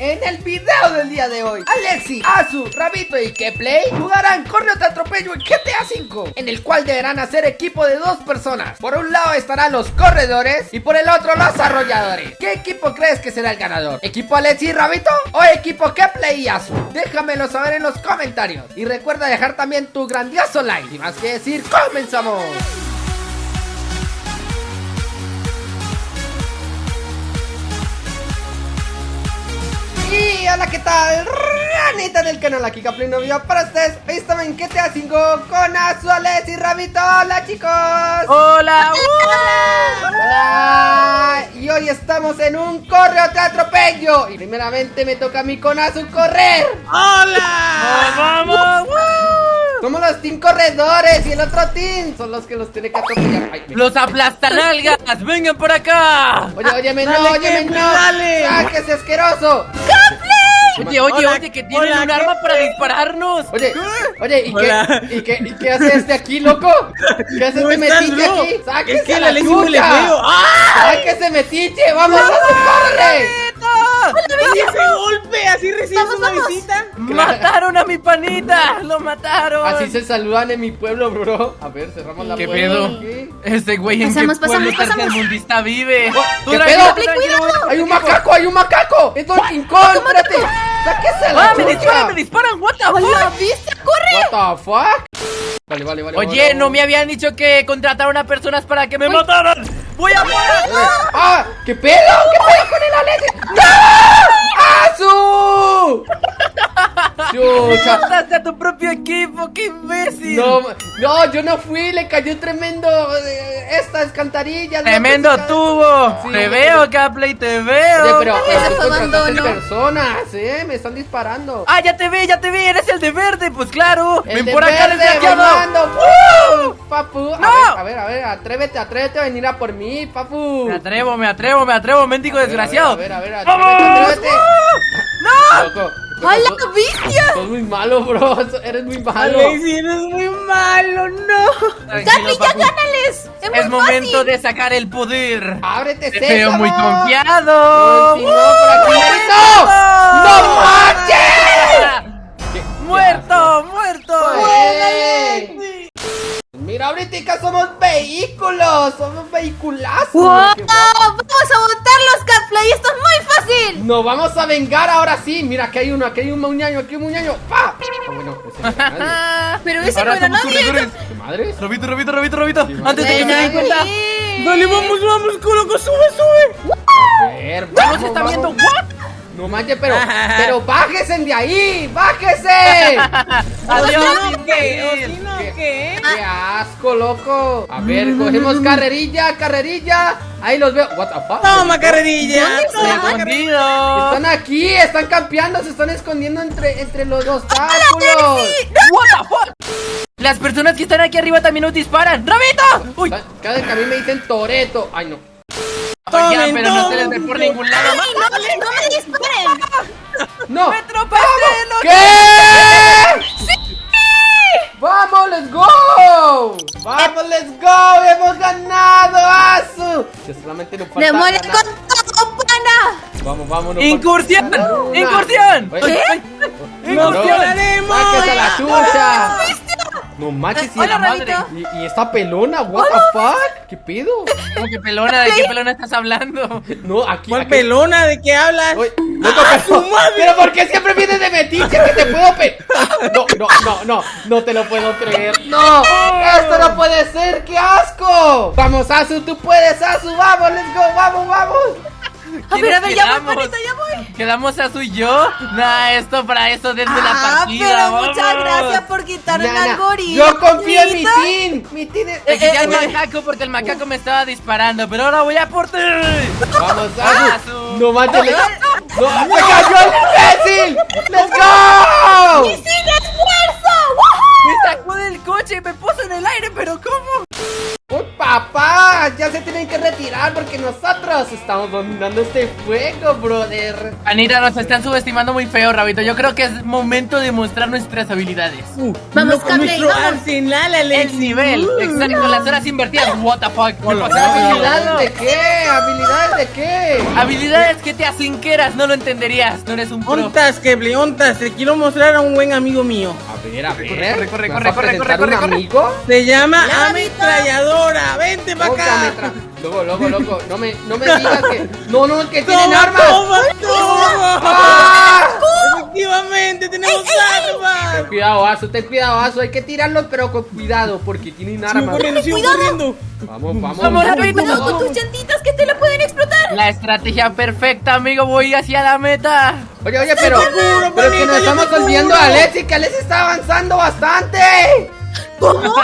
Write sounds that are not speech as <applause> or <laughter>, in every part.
En el video del día de hoy, Alexi, Azu, Rabito y Keplay jugarán Correo te atropello en GTA V, en el cual deberán hacer equipo de dos personas. Por un lado estarán los corredores y por el otro los arrolladores. ¿Qué equipo crees que será el ganador? ¿Equipo Alexi y Rabito o equipo Keplay y Azu? Déjamelo saber en los comentarios y recuerda dejar también tu grandioso like. Sin más que decir, ¡comenzamos! Y hola, ¿qué tal? Ranita del canal aquí Caplin Novio para ustedes. Hoy estamos en GTA 5 con Azuales y Rabito. Hola, chicos. <laughs> Hola. Hola. Y hoy estamos en un correo te atropello. Y primeramente me toca a mí con Azu correr. Hola. vamos. Somos los team corredores y el otro team son los que los tiene que atropellar. Ay, me- Los aplastanalgas. Vengan por acá. Oye, óyeme, no, óyeme, no. dale. ¡Sáquese, asqueroso! Oye, oye, Hola, oye, que tienen hola, un arma ¿qué? para dispararnos. Oye, oye, ¿y qué. ¿y, qué, ¿y qué hace este aquí, loco? ¿Qué hace ¿Cómo este metiche bro? aquí? ¡Sáquese Es que la la chucha! feo. ¡Ah! ¡Sáquese metiche! ¡Vamos a corre! ¿Y ese golpe? ¿Así recibes una visita? Mataron a mi panita. Lo mataron. Así se saludan en mi pueblo, bro. A ver, cerramos la ¿Qué puerta. pedo? aquí. Este güey en Pasamos, qué pueblo pasamos, pasamos. tercermundista vive. Tú, ¿qué tranquilo, pedo? tranquilo. ¡Hay un macaco! ¡Hay un macaco! ¡Es Donkey Kong! ¡Espérate! ¡Sáquese la Ah, me disparan, me disparan. What the ¡Hola, fuck? viste! ¡Corre! What the fuck? Vale, vale, vale. Oye, vale, no me habían dicho que contrataron a personas para que me mataran. Voy a morir. ¡Ah! ¿Qué pedo? ¿Qué pedo con el Alex? ¡No! ¡Azu! ¡Chucha! <laughs> Mataste a tu propio equipo, qué imbécil. No, no, yo no fui, le cayó tremendo eh, estas cantarillas. ¿no? Tremendo Pues, tubo. Sí. Te veo, Capley, te veo. Oye, pero, abandono. personas, ¿eh? Me están disparando. Ah, ya te vi, ya te vi, eres el de verde, pues claro. El Ven por acá, desgraciado. Papu, a ¡No! ver, a ver, a ver, atrévete, atrévete a venir a por mí, papu. Me atrevo, me atrevo, me atrevo, mendigo desgraciado. A ver, a ver, a ver, atrévete, atrévete. ¡No! Loco, loco, ¡Hola, sos- bestia! Sos muy malo, bro. Eres muy malo. Alexi, eres muy malo, no. Tranquilo, ¡Capi, ya gánales! ¡Es muy Es momento fácil! de sacar el poder. Ábrete, Te veo muy confiado. Si no, por aquí no. ¡No manches! ¿Qué- ¡Muerto, muerto! ¡Ey! Mira, ahorita somos vehículos, somos vehiculazos. ¡Wow! ¿Qué- ¡Vamos a montarlos, Catplay! ¡Esto es muy fácil! Nos vamos a vengar ahora sí. Mira, aquí hay uno, aquí hay un muñaño, aquí hay un muñaño. ¡Pa! Ah, bueno, <laughs> ese no era nadie. Ah, Pero ese Ahora no era nadie. ¿Qué madres? Robito, Robito, Robito, Robito. Sí, Antes de que se Ven den cuenta. Dale, vamos, vamos, coloco, sube, sube. A ver, vamos, nos está vamos. viendo. ¿What? No manches, pero, <laughs> pero bájese de ahí, bájese. <laughs> Adiós, ¿O si no qué? ¿O si imbécil. no ¿Qué? qué? Asco, loco. A ver, cogemos carrerilla, carrerilla. Ahí los veo. What the fuck? Toma, carrerilla. Escondido. Están aquí, están campeando, se están escondiendo entre, entre los obstáculos. What the fuck? Las personas que están aquí arriba también nos disparan. ¡Rabito! ¡Uy! Cada vez que a mí me dicen Toreto. Ay, no. Oye, Tomen, pero no se les ve por ningún lado. ¡Ay, no, no me disparen! No. ¡Me tropecé! no- ¿Qué? ¡Vamos, let's go! ¡Vamos, let's go! ¡Hemos ganado, Azu! Que solamente nos falta ¡Démosle ganar. con todo, pana! Vamos, vamos. ¡Incursión! ¡Incursión! ¿Qué? ay, ¡Nos no, quedaremos! ¡Sáquese a la chucha! No manches, y, Hola, madre. Rabito. y, y esta pelona, what the fuck? ¿Qué pedo? ¿Cómo que pelona? ¿De qué pelona estás hablando? <laughs> No, aquí. ¿Cuál aquí- pelona? ¿De qué hablas? Oye, loco, ¡Ah, pero, su madre! pero ¿por qué siempre vienes de metiche que te puedo pe... No, no, no, no, no te lo puedo creer. No, esto no puede ser, qué asco. Vamos, Azu, tú puedes, Azu, vamos, let's go, vamos, vamos. A ver, a ver, ya voy, ya voy. ¿Quedamos a su y yo? Nah, esto para eso desde la Ah, partida. pero vamos. muchas gracias por quitarme Nana, al gorila. yo confío en mi team. Mi team es... Eh, eh, macaco porque el macaco me estaba disparando, pero ahora voy a por ti. Vamos, Ah, Azu. Azu. No le- no, ¡Me cayó el imbécil! ¡Let's go! ¡Y sin esfuerzo! Me sacó del coche y me puso en el aire, pero ¿cómo? ¡Uy, papá! Tienen que retirar porque nosotros estamos dominando este juego, brother. Anita, nos están subestimando muy feo, Rabito. Yo creo que es momento de mostrar nuestras habilidades. Uh, Vamos, Capley, nuestro vamos. arsenal, Alex. El nivel, Uh. exacto, las horas invertidas. What the fuck. ¿Qué Hola. pasó? ¿Habilidades de qué? ¿Habilidades de qué? Habilidades que te hacen que eras, no lo entenderías. No eres un pro. Ontas, Keble, ontas. Te quiero mostrar a un buen amigo mío. A ver, a ver. Corre, corre, ¿Vas corre, amigo? Se llama La ametralladora. Vente para acá. Loco, loco, loco. No me, no me digas que. <laughs> No, no, que tienen Toma, armas. toma, toma. ¡Ah! Efectivamente, tenemos armas. Cuidado, Asu, ten cuidado, Asu. Hay que tirarlos, pero con cuidado, porque tienen Sigo armas. corriendo, sigo Cuidado. corriendo. Vamos, vamos. Vamos. Cuidado con tus llantitas que te lo pueden explotar. La estrategia perfecta, amigo. Voy hacia la meta. Oye, oye, pero. te cubro, Pero que nos estamos olvidando a Alexi, que Alexi está avanzando bastante. ¿Cómo? <laughs>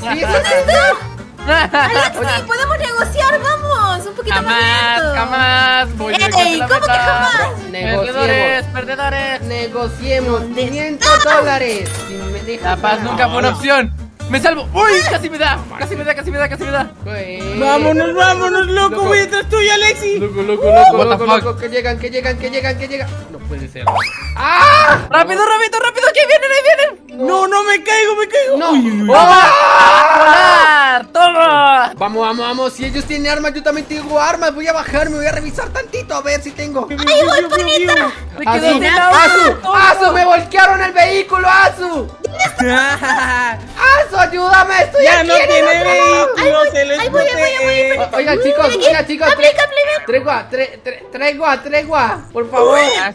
Sí, sí, sí. Alexi, podemos negociar, vamos. Un poquito más Jamás, lento. jamás. Voy Ey, la ¿cómo que jamás? Perdedores, perdedores. Negociemos ¿Dónde 500 dólares. Si me dejas La paz nunca fue una opción. Me salvo. Uy, casi me da. Casi me da, casi me da, casi me da. Vámonos, vámonos, loco. Loco. Voy detrás tuyo, Alexi. Loco, loco, loco, the loco, loco, que llegan, que llegan, que llegan, que llegan. No puede ser. ¡Ah! Rápido, rápido, rápido. Que vienen, ahí vienen. No, no, me caigo, me caigo. No. Uy, uy, uy. ¡Volar! ¡Toma! Vamos, vamos, vamos. Si ellos tienen armas, yo también tengo armas. Voy a bajarme, voy a revisar tantito a ver si tengo. ¡Ay, voy, panita! Me quedé Azu, Azu, me voltearon el vehículo, Azu. <laughs> Azu, ayúdame, estoy ya aquí no en el tiene otro lado. vehículo, se lo ahí voy, voy, voy, Oigan, chicos, oigan, chicos. Tregua, tre- tre- tregua, tregua. Por favor. ¿Ah,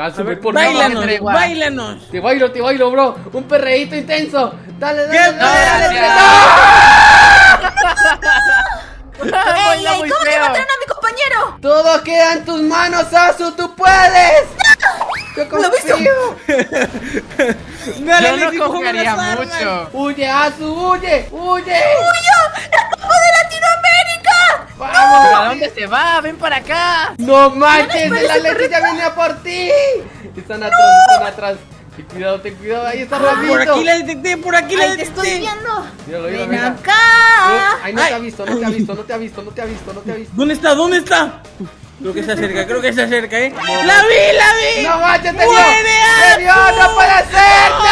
A ver, por bailanos, bailanos. Te bailo, te bailo, bro. Un perreíto intenso. Dale, dale, ¿Qué dale, dale, dale. <laughs> Ey, Baila ey, muy ¿cómo que feo. mataron a mi compañero? Todo queda en tus manos, Azu. Tú puedes. <laughs> Yo. <laughs> Dale, no confiaría mucho. Huye, Azu, huye, huye. ¡Copa de Latinoamérica! Vamos. ¿A dónde se va? Ven para acá. No manches, la leche ya viene a por ti. Están atrás, están atrás. Ten cuidado, ten cuidado. Ahí está Ramito. Por aquí la detecté, por aquí la Ahí te estoy detecté. viendo. Míralo, míralo, Ven míralo. acá. Eh, Ay, no te ha visto, no te ha visto, no te ha visto, no te ha visto, no te ha visto. ¿Dónde está? ¿Dónde está? Creo que se acerca, creo que se acerca, ¿eh? ¡La vi, la vi! No manches, te vio. ¡Muere, Te vio, no puede ser. ¡No!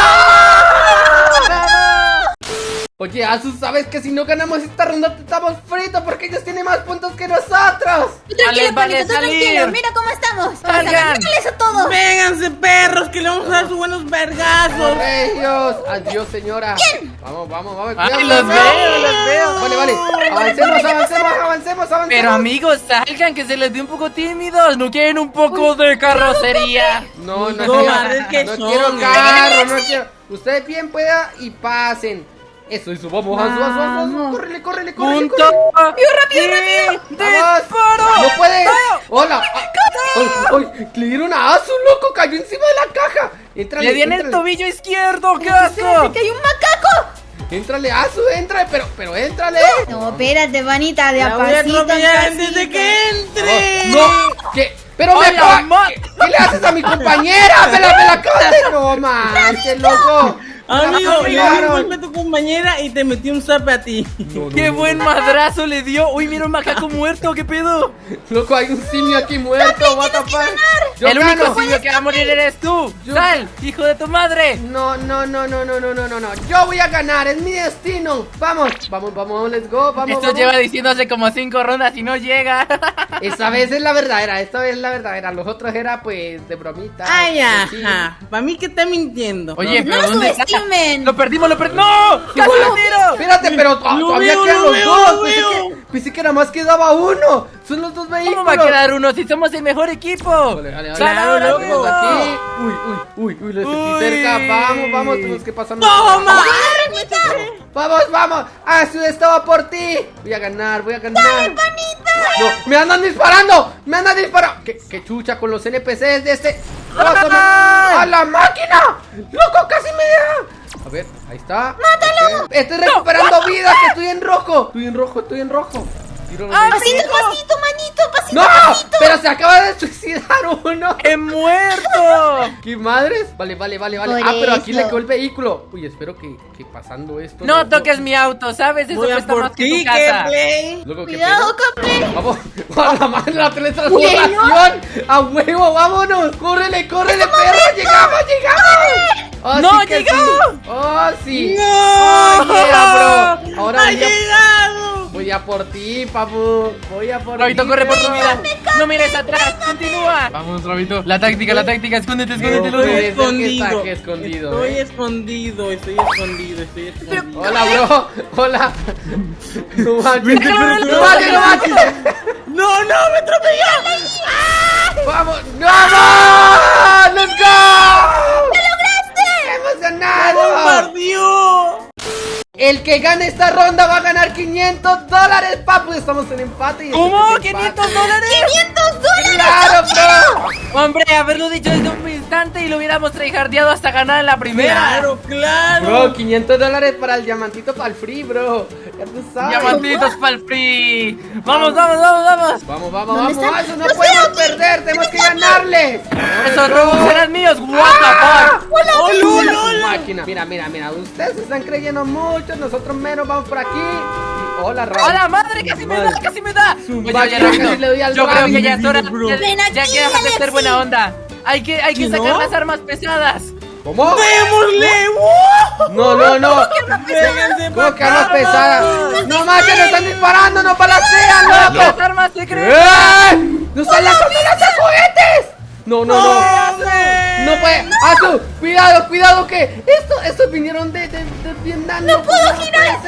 Azu, ¿sabes que si no ganamos esta ronda te estamos fritos porque ellos tienen más puntos que nosotros? Tranquilo, Vale, vale, tú tranquilo. Mira cómo estamos. Vamos a todos. ¡Vénganse, perros! ¡Que le vamos a dar sus buenos vergazos! Regios, adiós señora. Vamos, vamos, vamos. Ay, cuidado, los veo, los veo. Vale, vale. Avancemos, avancemos, avancemos, avancemos. Pero amigos, salgan que se les ve un poco tímidos. ¿No quieren un poco de carrocería? No, no, No, que no son, quiero carro, no quiero. Ustedes bien pueda y pasen. Eso, eso, vamos, Azu, Azu, Azu, Azu. Vamos. Córrele, córrele, córrele. ¡Punto! córrele. rápido, rápido! Vamos. ¡Disparo! ¡No puede! ¡Hola! ¡Ay, ay, ay! Le dieron a Azu, loco, cayó encima de la caja. Entrale, ¡Le di en el tobillo izquierdo! ¡Qué asco! ¡Que hay un macaco! Éntrale, Azu, entra, pero, pero éntrale. No, espérate, vanita, de ¡La a voy a pasito en atropellar antes de que entre! Oh, no, ¿qué? Pero me acaba- ¿Qué, qué le haces a mi compañera? ¡Me la, me la acabas de... <laughs> ¡No manches, loco! Amigo, Me le di un golpe a tu compañera y te metí un zape a ti. No, no, ¡Qué no, buen no. madrazo le dio! ¡Uy, mira un macaco muerto! ¿Qué pedo? Loco, hay un simio aquí muerto, what the fuck. El único simio que va a morir eres tú. Yo- ¡Sal, hijo de tu madre! No, no, no, no, no, no, no, no, no. Yo voy a ganar, es mi destino. Vamos, vamos, vamos, let's go, vamos. Esto vamos. lleva diciendo hace como cinco rondas y no llega. <laughs> Esta vez es la verdadera, esta vez es la verdadera. Los otros era pues de bromita. Ay, Sí. ajá. Para mí que está mintiendo. Oye, No pero ¿dónde está? Lo perdimos, lo perdimos. ¡No! ¡Casi lo tiro! Espérate, pero todavía veo, quedan lo los veo, dos. lo Pensé veo. que, pensé que nada más quedaba uno. Son los dos vehículos. ¿Cómo va a quedar uno si somos el mejor equipo? Vale, vale, vale. ¡Sal ahora, loco. loco! Aquí. Uy, uy, uy, uy, lo estoy Uy. cerca. Vamos, vamos, tenemos que pasar. ¡Toma! Vamos, vamos. Azul estaba por ti. Voy a ganar, voy a ganar. No, me andan disparando. Me andan disparando. ¿Qué, qué chucha con los NPCs de este. ¡A la máquina! ¡Loco, casi me da! A ver, ahí está. ¡Mátalo! Estoy recuperando vidas, que estoy en rojo. Estoy en rojo, estoy en rojo. Tiro Ah, Pasito, pasito, manito, pasito, ¡No! pasito. Pero se acaba de suicidar uno. ¡He muerto! <laughs> ¿Qué madres? Vale, vale, vale, vale. Por ah, pero aquí eso. le quedó el vehículo. Uy, espero que, que pasando esto. No toques mi auto, ¿sabes? Eso Voy a cuesta por más que tu casa. Play. Luego, ¿qué Cuidado, pedo? Capley. Vamos, a la madre la teletransportación. A huevo, vámonos. Córrele, córrele, perro. Llegamos, llegamos. Oh, ¡No, sí sí. Oh, sí. ¡No! Oh, yeah, bro. Ahora ¡Ha llegado! Voy a por ti, papu. Voy a por Rabito, ti. corre por tu vida. No mires atrás, continúa. Vamos, Rabito. La táctica, la táctica. Escóndete, escóndete, No ser que escondido. Estoy eh. escondido, estoy escondido, estoy escondido. Hola, bro. Hola. No manches. No manches, no manches. ¡No, no! ¡Me atropelló! ¡Vamos! ¡Vamos! ¡Let's go! ¡Lo lograste! ¡Qué emocionado! ¡Bombardeó! El que gane esta ronda va a ganar 500 dólares, papu. Estamos en empate. y ¿Cómo? este es empate. ¿500 dólares? 500 dólares. ¡Claro, bro! Hombre, haberlo dicho desde un instante y lo hubiéramos tryhardeado hasta ganar en la primera. ¡Claro, claro! Bro, 500 dólares para el diamantito para el free, bro. Ya tú sabes. Diamantitos para el free. Vamos, vamos, vamos, vamos. Vamos, vamos, ¿Dónde vamos. están? Eso no ¡Los podemos perder. Tenemos que ganarle. Esos robos serán míos. What the fuck. ¡Hola, hola, Su hola! máquina. Mira, mira, mira. Ustedes se están creyendo mucho. Nosotros menos vamos por aquí. Hola, Rabbit. ¡Hola madre! ¡Casi me da! ¡Casi me da! Oye, oye, Rabito, casi le doy al yo creo que ya es hora. Ya, ya que dejas de ser buena onda. Hay que, hay que ¿Sí, sacar no? las armas pesadas. ¿Cómo? ¡Démosle! No, no, no. ¡Vénganse ¿Cómo que armas pesadas? No más que nos están disparando, no balacean, ¡Las loco. armas secretas! ¡Eh! ¡No están lanzando lanzas juguetes! No, no, no. No puede. Azu, cuidado, cuidado que esto, estos vinieron de, de, de Vietnam. No puedo girar. No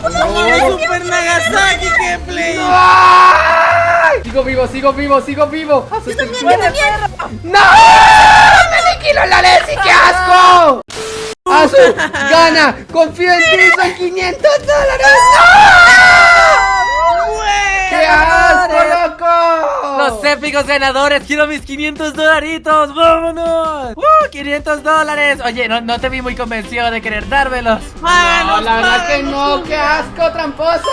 puedo ¡Oh, girar. Super Nagasaki, que play! ¡Ay! Sigo vivo, sigo vivo, sigo vivo. Azu. ¡No! ¡Me aniquiló la Leslie! ¡Qué asco! <laughs> Azu, gana. Confío en ti, son 500 dólares. ¡No! ¡Qué asco, loco! Los épicos ganadores, quiero mis 500 dolaritos, vámonos. ¡Uh! 500 dólares. Oye, no, no te vi muy convencido de querer dármelos. No, la verdad que no, qué asco, tramposo.